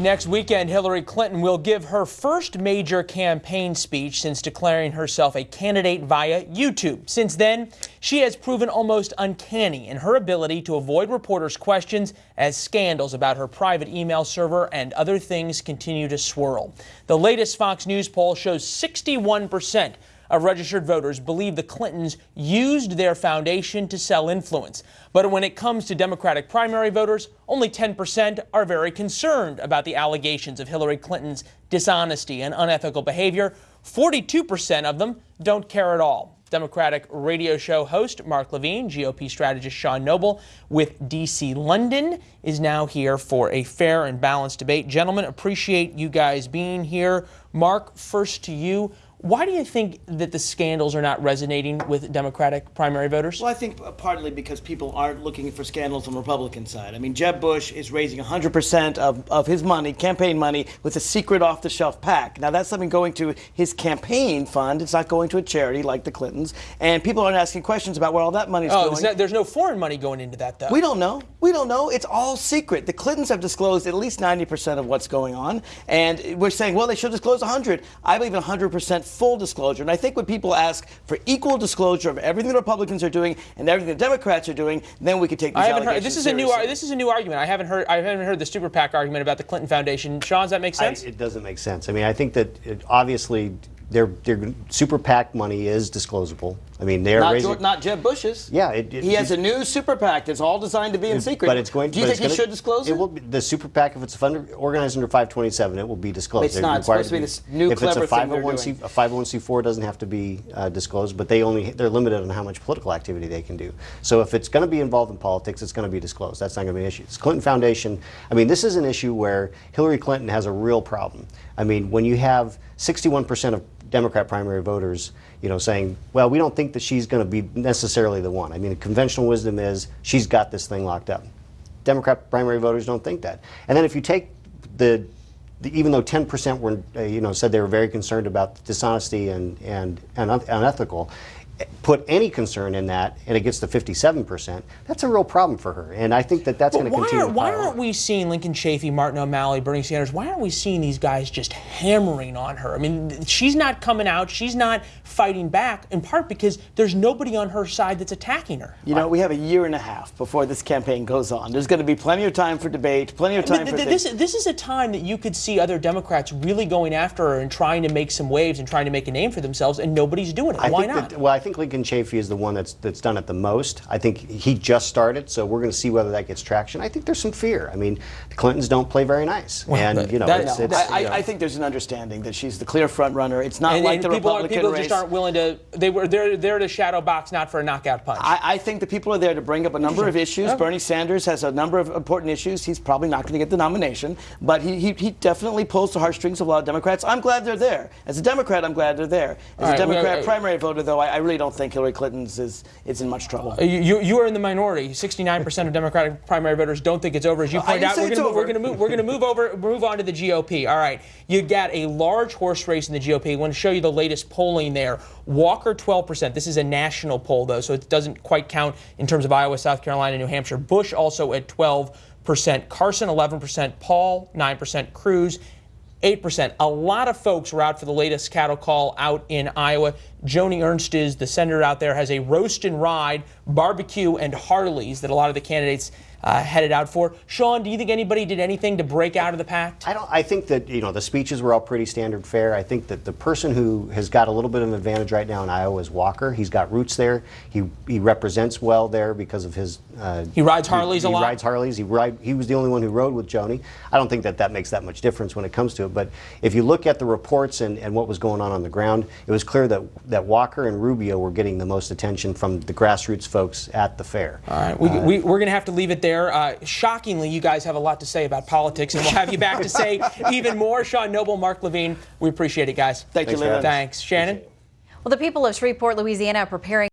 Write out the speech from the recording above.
Next weekend, Hillary Clinton will give her first major campaign speech since declaring herself a candidate via YouTube. Since then, she has proven almost uncanny in her ability to avoid reporters' questions as scandals about her private email server and other things continue to swirl. The latest Fox News poll shows 61 percent of registered voters believe the Clintons used their foundation to sell influence. But when it comes to Democratic primary voters, only 10% are very concerned about the allegations of Hillary Clinton's dishonesty and unethical behavior. 42% of them don't care at all. Democratic radio show host Mark Levine, GOP strategist Sean Noble with DC London is now here for a fair and balanced debate. Gentlemen, appreciate you guys being here. Mark, first to you. Why do you think that the scandals are not resonating with Democratic primary voters? Well, I think uh, partly because people aren't looking for scandals on the Republican side. I mean, Jeb Bush is raising 100% of, of his money, campaign money, with a secret off the shelf PAC. Now, that's something going to his campaign fund. It's not going to a charity like the Clintons. And people aren't asking questions about where all that money is oh, going. There's no, there's no foreign money going into that, though. We don't know. We don't know. It's all secret. The Clintons have disclosed at least 90% of what's going on. And we're saying, well, they should disclose 100. I believe in 100% full disclosure. And I think when people ask for equal disclosure of everything the Republicans are doing and everything the Democrats are doing, then we could take these I haven't allegations heard, this is seriously. a new this is a new argument. I haven't heard I haven't heard the super PAC argument about the Clinton Foundation. Sean, does that make sense? I, it doesn't make sense. I mean, I think that it, obviously their their super PAC money is disclosable. I mean, they're Not, raising. Not Jeb Bush's. Yeah, it- it- he has a new super PAC that's all designed to be in secret. But it's going. Do you think he gonna- should disclose it? It will be, the super PAC if it's fund, organized under 527, it will be disclosed. It's They're not. It's supposed to be this new if it's clever a thing they're 501c, doing. a 501c4 doesn't have to be uh, disclosed, but they only they're limited on how much political activity they can do. So if it's going to be involved in politics, it's going to be disclosed. That's not going to be an issue. It's Clinton Foundation. I mean, this is an issue where Hillary Clinton has a real problem. I mean, when you have 61% of Democrat primary voters, you know, saying, well, we don't think that she's going to be necessarily the one. I mean, conventional wisdom is she's got this thing locked up. Democrat primary voters don't think that. And then if you take the, the even though 10% were, uh, you know, said they were very concerned about dishonesty and, and, and unethical, put any concern in that and it gets to 57%, that's a real problem for her. And I think that that's going to continue are, why aren't we seeing Lincoln Chafee, Martin O'Malley, Bernie Sanders? Why aren't we seeing these guys just hammering on her? I mean, she's not coming out. She's not fighting back, in part because there's nobody on her side that's attacking her. You know, we have a year and a half before this campaign goes on. There's going to be plenty of time for debate, plenty of time But for th- things. this, this is a time that you could see other Democrats really going after her and trying to make some waves and trying to make a name for themselves, and nobody's doing it. I Why not? That, well, I think Lincoln Chafee is the one that's that's done it the most. I think he just started, so we're going to see whether that gets traction. I think there's some fear. I mean, the Clintons don't play very nice, and you know, that- it's, no, it's, I, you know. I, I think there's an understanding that she's the clear front runner. It's not and, like and the people, are, Republican people race. just aren't willing to. They were they're they're to shadow box, not for a knockout punch. I, I think the people are there to bring up a number of issues. Bernie Sanders has a number of important issues. He's probably not going to get the nomination, but he, he, he definitely pulls the heartstrings of a lot of Democrats. I'm glad they're there. As a Democrat, I'm glad they're there. As All a right, Democrat well, uh, primary voter, though, I, I really don't think Hillary Clinton's is, is in much trouble. You, you, you are in the minority. 69% of Democratic primary voters don't think it's over. As you pointed out, we're going to we're over. going to move we're going to move over move on to the GOP. All right, you got a large horse race in the GOP. I want to show you the latest polling there. Walker 12%. This is a national poll though, so it doesn't quite count in terms of Iowa, South Carolina, New Hampshire. Bush also at 12%. Carson 11%. Paul 9%. Cruz 8%. A lot of folks were out for the latest cattle call out in Iowa. Joni Ernst is the senator out there, has a roast and ride, barbecue, and Harleys that a lot of the candidates uh, headed out for. Sean, do you think anybody did anything to break out of the pact? I don't. I think that you know the speeches were all pretty standard fare. I think that the person who has got a little bit of an advantage right now in Iowa is Walker. He's got roots there. He he represents well there because of his. Uh, He rides Harleys he, a lot? He rides Harleys. He ride. He was the only one who rode with Joni. I don't think that that makes that much difference when it comes to it. But if you look at the reports and, and what was going on on the ground, it was clear that that Walker and Rubio were getting the most attention from the grassroots folks at the fair. All right, we, we, we're going to have to leave it there. Uh, shockingly, you guys have a lot to say about politics, and we'll have you back to say even more. Sean Noble, Mark Levine, we appreciate it, guys. Thank you, Thanks for Leland. Thanks. Shannon? Well, the people of Shreveport, Louisiana are preparing